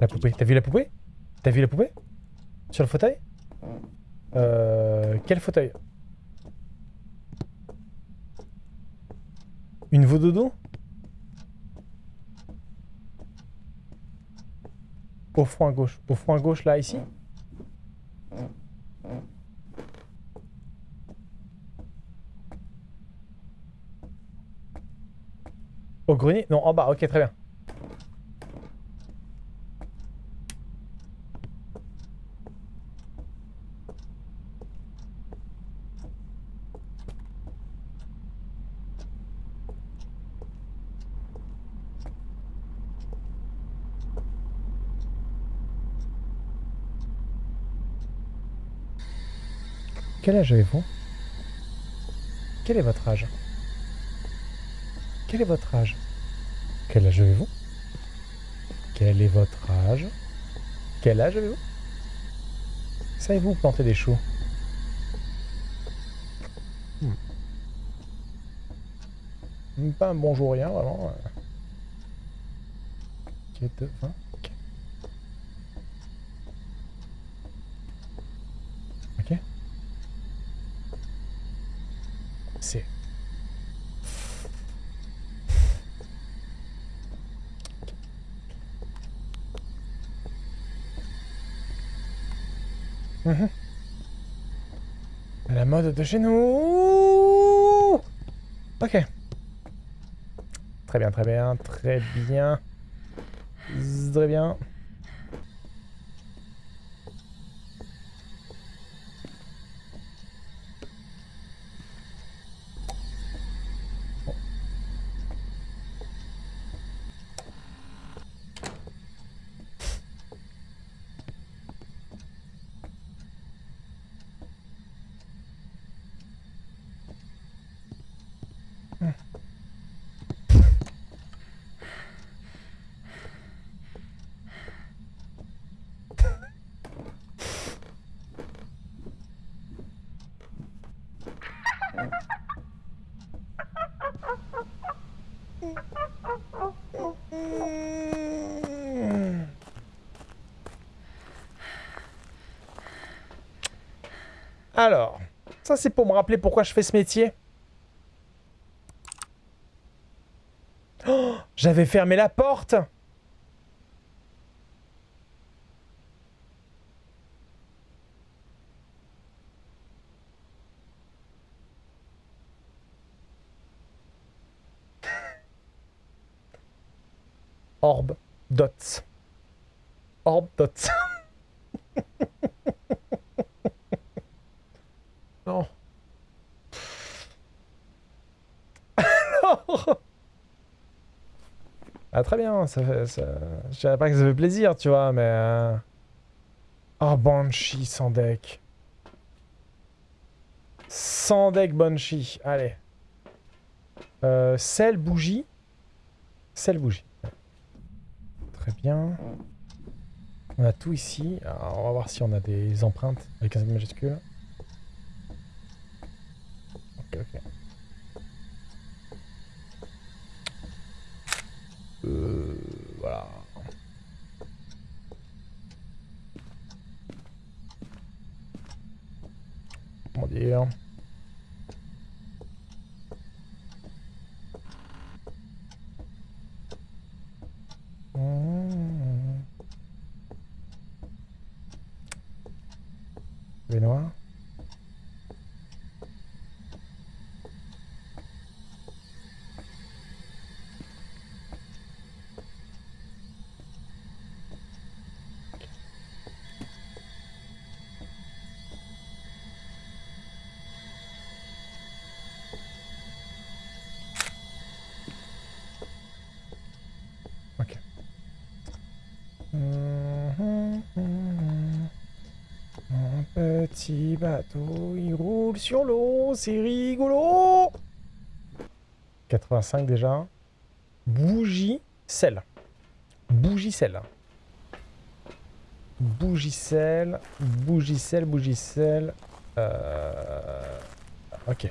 La poupée. T'as vu la poupée? T'as vu la poupée? Sur le fauteuil? Euh... Quel fauteuil? Une dodo Au à gauche. Au à gauche, là, ici? Au grenier Non, en bas, ok, très bien. Quel âge avez-vous? Quel est votre âge? Quel est votre âge? Quel âge avez-vous? Quel est votre âge? Quel âge avez-vous? Savez-vous planter des choux? Hmm. Pas un bonjour, rien, vraiment. Euh, Quête, euh, 20. Hein Mhm. La mode de chez nous Ok. Très bien, très bien, très bien. Très bien. Alors, ça c'est pour me rappeler pourquoi je fais ce métier. Oh, J'avais fermé la porte Orb dots. Orb dots. non. Alors Ah très bien, ça fait... Ça... Je dirais pas que ça fait plaisir, tu vois, mais... euh, Oh, Banshee sans deck. Sans deck Banshee, allez. Euh, sel, bougie. Sel, bougie. Très bien. On a tout ici. Alors, on va voir si on a des empreintes avec un majuscule. Venomā. Petit bateau, il roule sur l'eau, c'est rigolo 85 déjà. Bougie, sel. Bougie, sel. Bougie, sel. Bougie, sel, bougie, sel. Euh... Ok.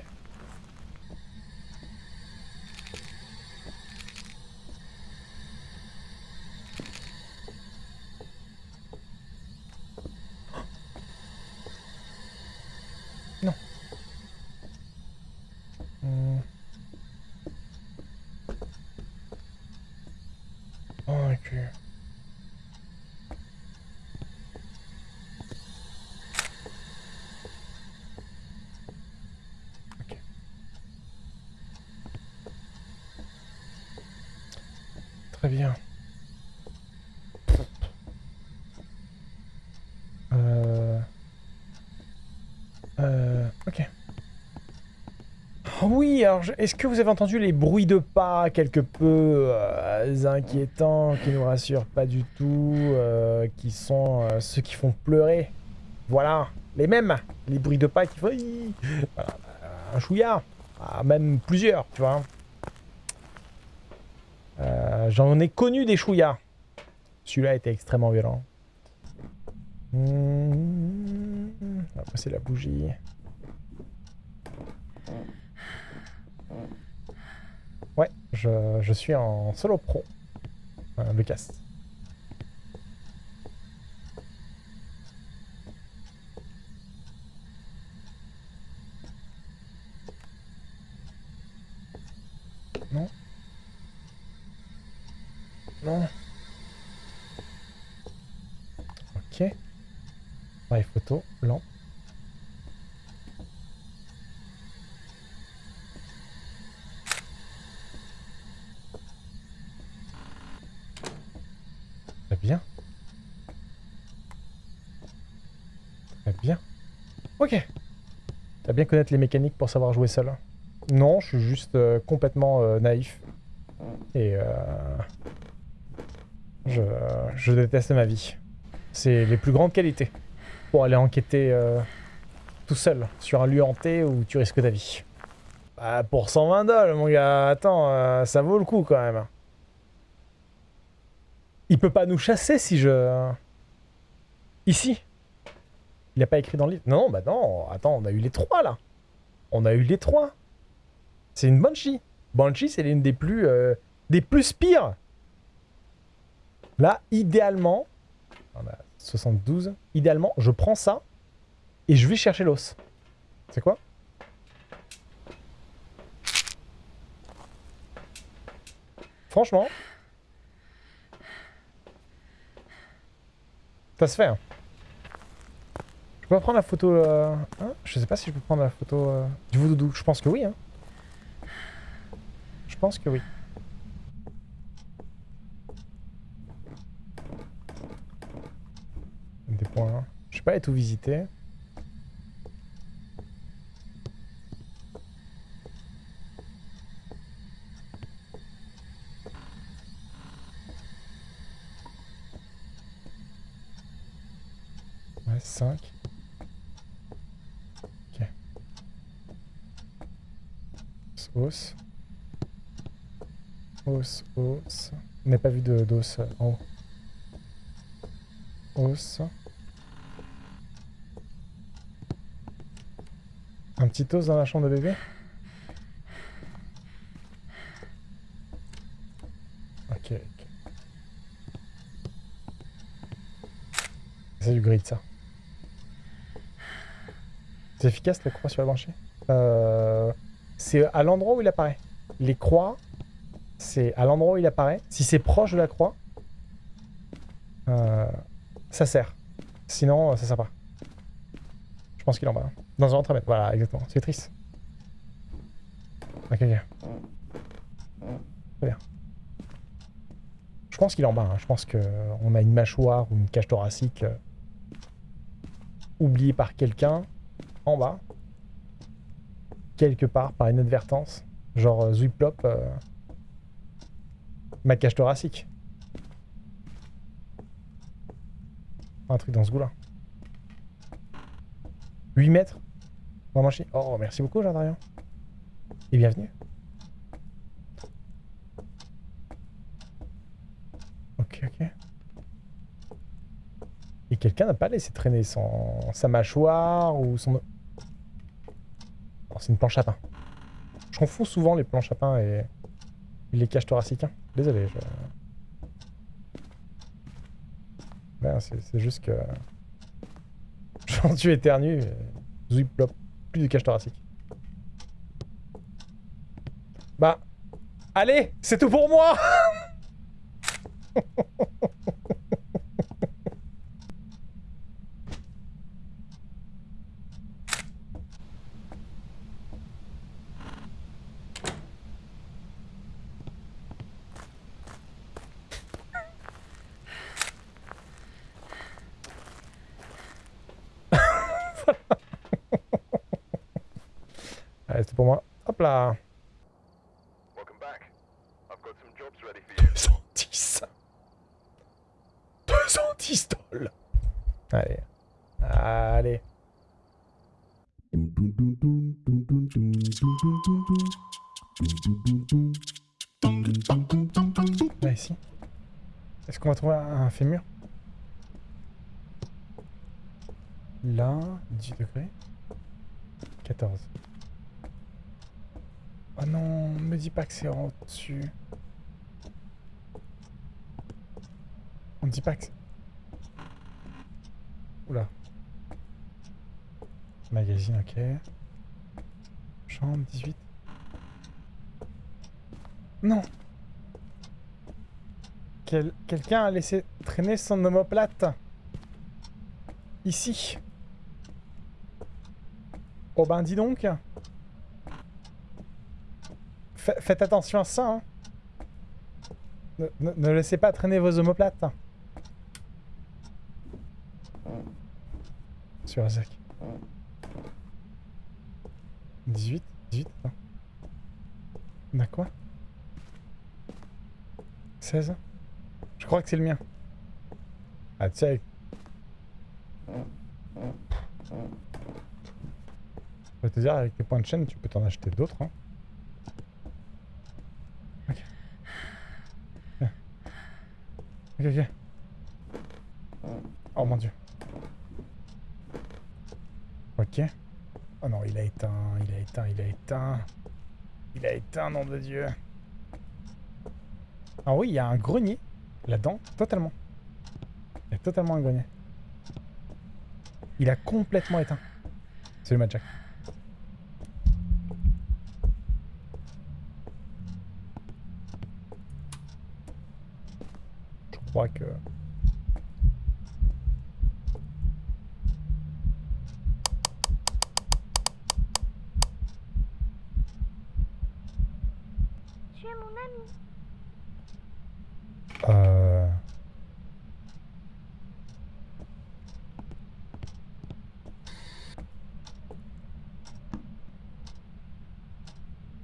Très bien. Euh... Euh... Ok. Oh oui, alors est-ce que vous avez entendu les bruits de pas quelque peu euh, inquiétants, qui nous rassurent pas du tout, euh, qui sont euh, ceux qui font pleurer? Voilà, les mêmes, les bruits de pas qui font... Un chouïa, Ah, même plusieurs, tu vois. J'en ai connu des chouïas. Celui-là était extrêmement violent. Hmm, On va la bougie. Ouais, je, je suis en solo pro. Euh, le cast. Non. Non. Ok. Pareil photo, lampe. Très bien. Très bien. Ok. T'as connaître les mécaniques pour savoir jouer seul. Non, je suis juste euh, complètement euh, naïf. Et euh, je, déteste ma vie. C'est les plus grandes qualités pour aller enquêter tout seul sur un lieu hanté où tu risques ta vie. Bah, pour 120 dollars, mon gars, attends, ça vaut le coup quand même. Il peut pas nous chasser si je... Ici Il a pas écrit dans le livre Non, bah non, attends, on a eu les trois là. On a eu les trois. C'est une Banshee. Banshee, c'est l'une des plus... euh, des plus pires. Là, idéalement... On a 72. Idéalement, je prends ça et je vais chercher l'os. C'est quoi? Franchement, ça se fait. hein. Peux pas prendre la photo... euh, hein? Je sais pas si je peux prendre la photo euh, du voodoo. Je pense que oui. Hein. Je pense que oui. Des points. Je sais pas aller tout visiter. Ouais, 5. Ok. Os. Os, os. On n'a pas vu d'os en haut. Os. Un petit os dans la chambre de bébé? Ok, ok. C'est du grid ça. C'est efficace la croix sur la branchée euh, C'est à l'endroit où il apparaît. Les croix, c'est à l'endroit où il apparaît. Si c'est proche de la croix, euh, ça sert. Sinon, ça sert pas. Je pense qu'il en bas. hein. Dans un autre. Voilà, exactement. C'est triste. Ok, ok. Très bien. Je pense qu'il en bas. hein. Je pense qu'on a une mâchoire ou une cage thoracique euh, oubliée par quelqu'un en bas. Quelque part, par inadvertance. Genre euh, Zuiplop, euh, ma cage thoracique. Un truc dans ce goût-là. 8 mètres Vraiment chier. Oh, merci beaucoup, Jardarian. Et bienvenue. Ok, ok. Et quelqu'un n'a pas laissé traîner son... sa mâchoire ou son... C'est une planche à pain. Je confonds souvent les planches à pain et, les cages thoraciques. hein. Désolé, je... Ouais, c'est juste que... Genre tu éternues, et... Zouiplop, plus de cage thoracique. Bah... Allez, c'est tout pour moi C'est pour moi. Hop là Welcome back. I've got some jobs ready for you. 210 210 dollars Allez. Allez. Là, ici. Est-ce qu'on va trouver un fémur? Là, 18 degrés. 14. Oh non, me dis pas que c'est en dessus. On me dit pas que. Oula. Magazine, ok. Chambre, 18. Non Quel- Quelqu'un a laissé traîner son omoplate. Ici. Oh ben dis donc. Fa- faites attention à ça. hein. Ne, laissez pas traîner vos omoplates. Sur Isaac. 18 18 non. On a quoi? 16 Je crois que c'est le mien. Ah tu. Je vais te dire, avec tes points de chaîne, tu peux t'en acheter d'autres. Hein. Ok. Viens. Oh mon dieu. Ok. Oh non, il a éteint, il a éteint, il a éteint. Il a éteint, nom de Dieu. Ah oui, il y a un grenier là-dedans, totalement. Il y a totalement un grenier. Il a complètement éteint. Salut Matt Jack. Je crois que... Tu es mon ami. Euh...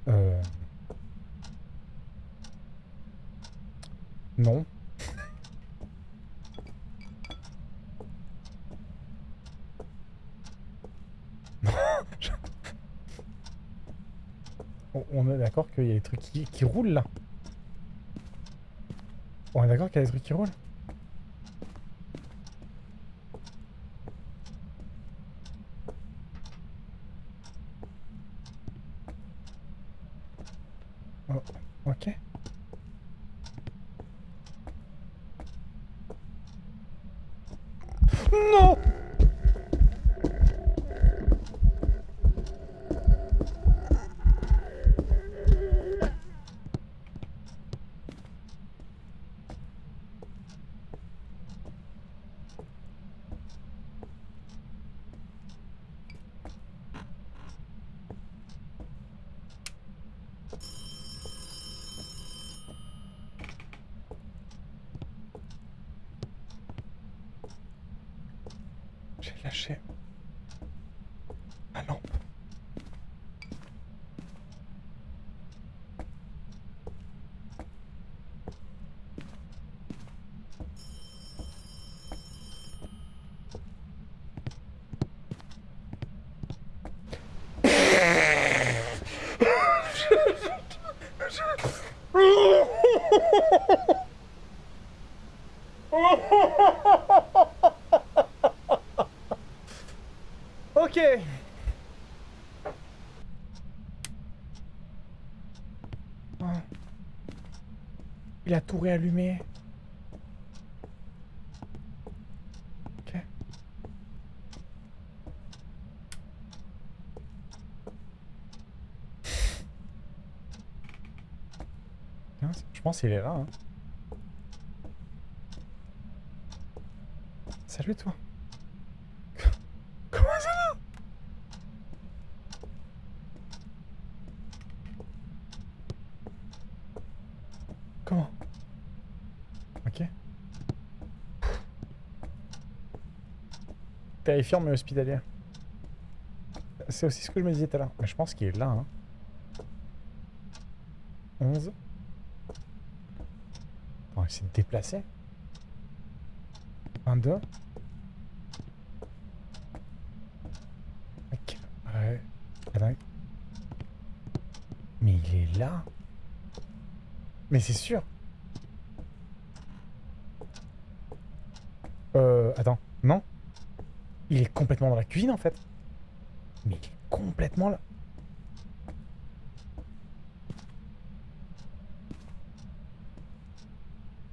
Euh... Non. Non, je- On- On est d'accord qu'il y a des trucs qui, qui roulent là. On est d'accord qu'il y a des trucs qui roulent Oh, ok. Non J'ai lâché ma lampe. Ok. Oh. Il a tout réallumé. Ok. Tiens, c'est- Je pense qu'il est là. hein. Salut toi. Comment ça Comment? Ok. Terrifiant mais hospitalier. c'est aussi ce que je me disais tout à l'heure. Mais je pense qu'il est là. Hein. 11. S'est déplacé. 22. Ok. Ouais. Attends. Mais il est là. Mais c'est sûr. Euh, attends. Non Il est complètement dans la cuisine, en fait. Mais il est complètement là.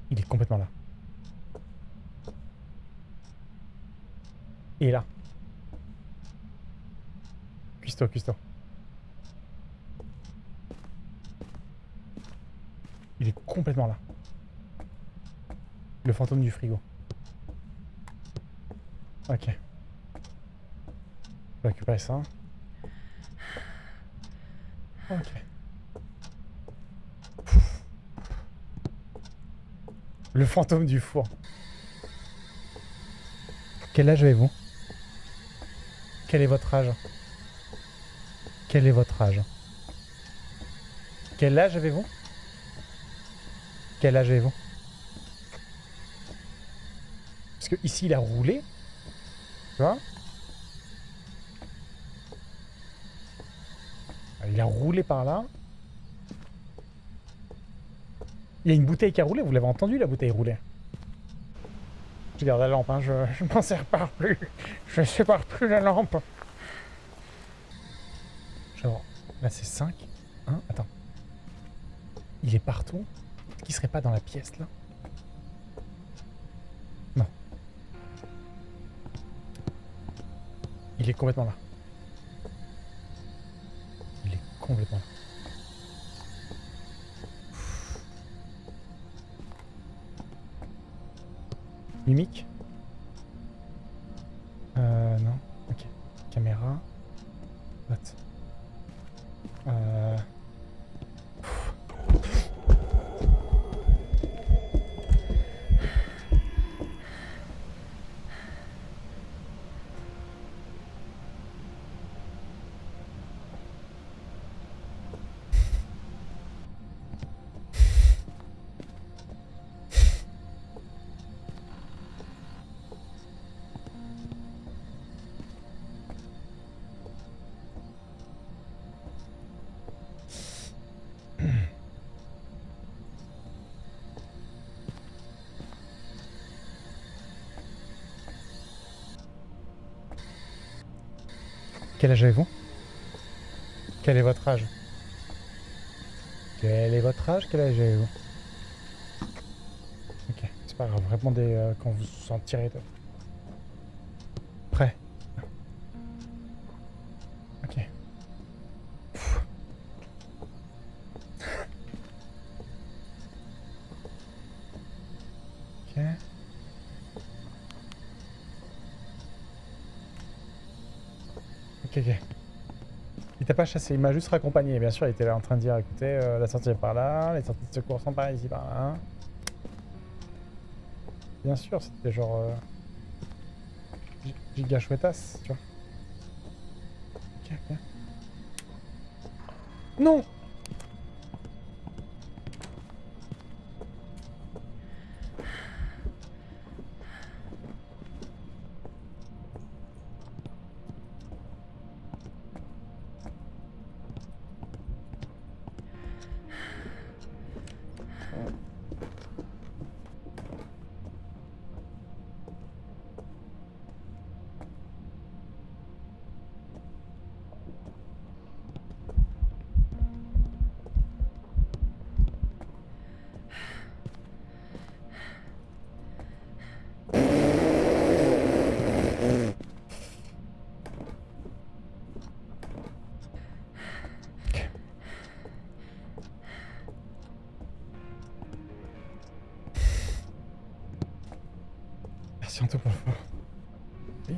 Il est complètement là. Il est là. Cuisto, cuisto. Il est complètement là. Le fantôme du frigo. Ok. Je vais récupérer ça. Ok. Le fantôme du four. Quel âge avez-vous? Quel est votre âge? Quel est votre âge? Quel âge avez-vous? Quel âge avez-vous? Parce que ici il a roulé. Tu vois? Il a roulé par là. Il y a une bouteille qui a roulé, vous l'avez entendu la bouteille rouler? Je garde la lampe, hein, je, je m'en sers pas plus. Je sépare plus la lampe. Genre, là c'est 5. Hein, attends. Il est partout. Est-ce qu'il serait pas dans la pièce là? Non. Il est complètement là. Il est complètement là. Mimique Quel âge avez-vous? Quel est votre âge? Quel est votre âge? Quel âge avez-vous? Ok, c'est pas grave, répondez euh, quand vous vous sentirez de... Ok. Il t'a pas chassé, il m'a juste raccompagné. Bien sûr, il était là en train de dire, écoutez, euh, la sortie est par là, les sorties de secours sont par ici, par là. Bien sûr, c'était genre... Euh... gi- Giga chouettasse, tu vois. Ok, ok. Non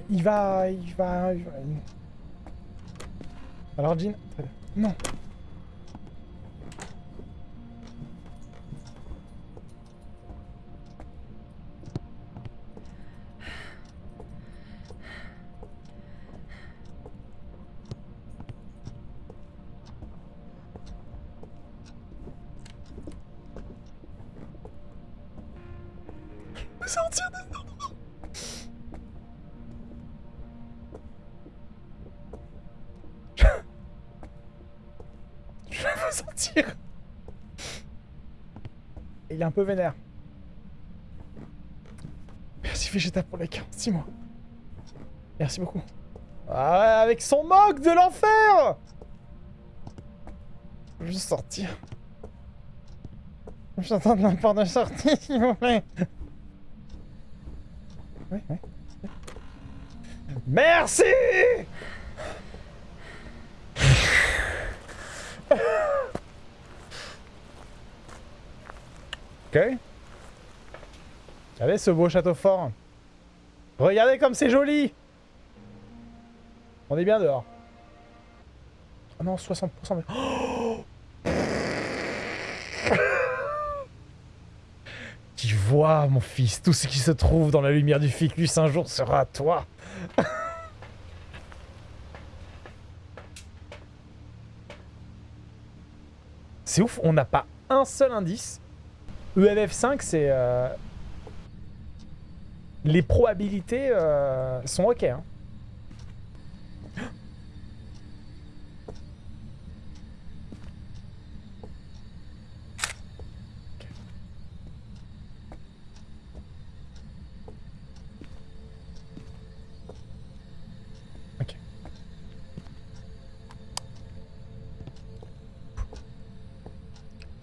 Il va, il va, il va... Alors Jean, non. Sortir de Il est un peu vénère. Merci Vegeta pour les 46 mois. Merci beaucoup. Ah, avec son moque de l'enfer Je veux sortir. J'attends la porte de sortie, s'il vous plaît. Merci Ok. Regardez ce beau château fort. Regardez comme c'est joli On est bien dehors. Oh non, 60%. Mais... Oh tu vois, mon fils, tout ce qui se trouve dans la lumière du ficus un jour sera à toi. c'est ouf, on n'a pas un seul indice. EMF5, c'est... euh, Les probabilités euh, sont ok. Hein.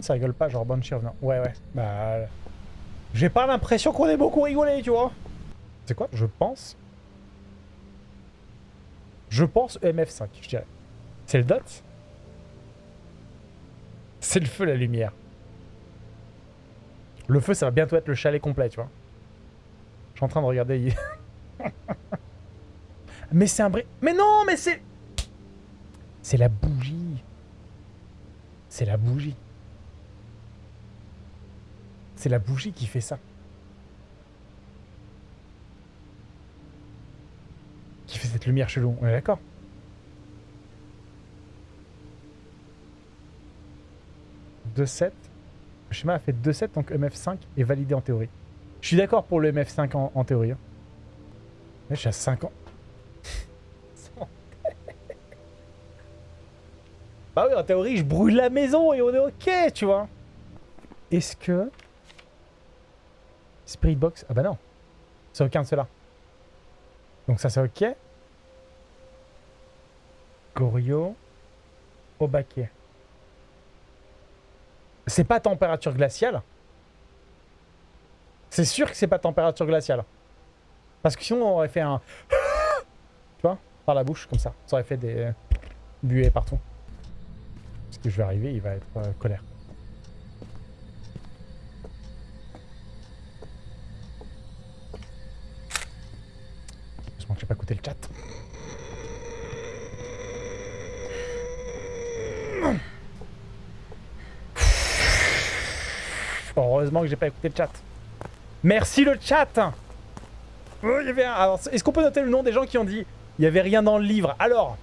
Ça rigole pas, genre Banshee revenant. Ouais, ouais. Bah. J'ai pas l'impression qu'on ait beaucoup rigolé, tu vois. C'est quoi? Je pense. Je pense EMF5, je dirais. C'est le dot? C'est le feu, la lumière. Le feu, ça va bientôt être le chalet complet, tu vois. Je suis en train de regarder. mais c'est un bri... Mais non, mais c'est... C'est la bougie. C'est la bougie. C'est la bougie qui fait ça. Qui fait cette lumière chelou. On est d'accord « 2-7. Le schéma a fait 2-7, donc MF5 est validé en théorie. Je suis d'accord pour le MF5 en, théorie. je suis à 5 ans. bah oui, en théorie, je brûle la maison et on est ok, tu vois. Est-ce que... Spirit Box Ah bah non. C'est aucun de ceux-là. Donc ça c'est ok. Gorio. Obake. C'est pas température glaciale. C'est sûr que c'est pas température glaciale. Parce que sinon on aurait fait un... tu vois Par la bouche, comme ça. Ça aurait fait des buées partout. Parce que je vais arriver, il va être euh, colère. J'ai pas écouté le chat. Heureusement que j'ai pas écouté le chat. Merci le chat Oh, est-ce qu'on peut noter le nom des gens qui ont dit il y avait rien dans le livre? Alors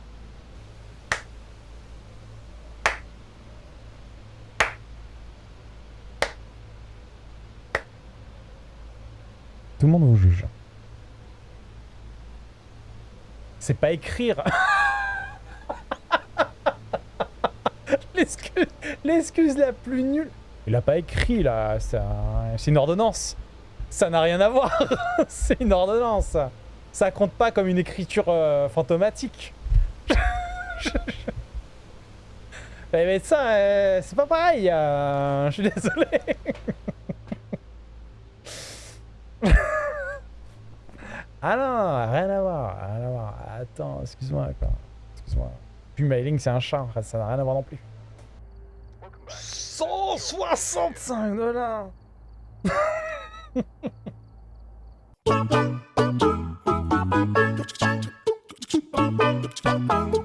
Tout le monde vous juge. C'est pas écrire. L'excuse- la plus nulle. Il a pas écrit là, c'est un- c'est une ordonnance. Ça n'a rien à voir. c'est une ordonnance. Ça compte pas comme une écriture euh, fantomatique. Mais ça, euh, c'est pas pareil. euh, je suis désolé. Ah non, rien à voir, rien à voir. Attends, excuse-moi. quoi. Excuse-moi. Puis mailing, c'est un chat, ça n'a rien à voir non plus. 165 dollars.